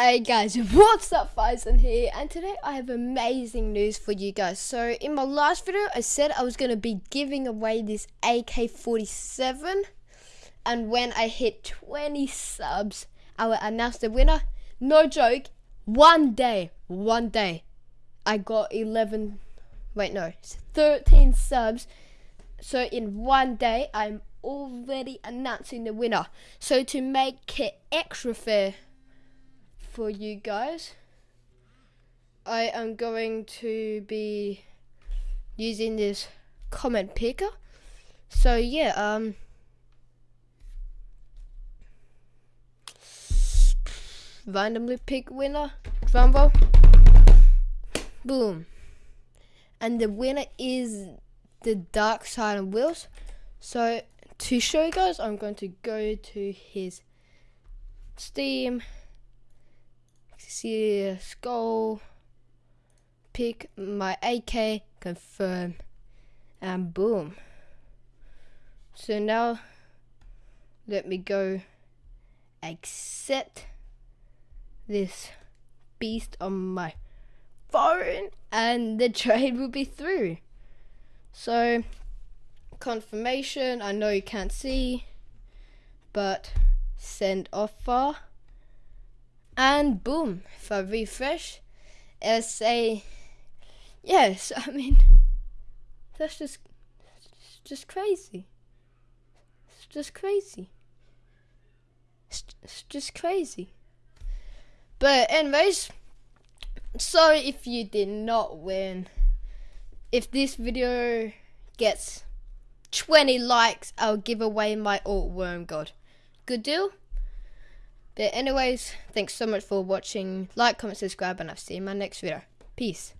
Hey guys, what's up Faizan here and today I have amazing news for you guys. So in my last video I said I was going to be giving away this AK-47 and when I hit 20 subs I will announce the winner. No joke, one day, one day I got 11, wait no, 13 subs. So in one day I'm already announcing the winner. So to make it extra fair for you guys. I am going to be using this comment picker. So yeah, um randomly pick winner, Rumble. Boom. And the winner is the Dark Side of Wheels. So to show you guys, I'm going to go to his Steam skull, pick my AK, confirm, and boom. So now let me go accept this beast on my phone and the trade will be through. So confirmation, I know you can't see, but send offer and boom if I refresh it'll say yes I mean that's just just crazy. It's just crazy. It's, it's just crazy. But anyways sorry if you did not win. If this video gets 20 likes I'll give away my AWP worm god. Good deal but anyways, thanks so much for watching. Like, comment, subscribe, and I'll see you in my next video. Peace.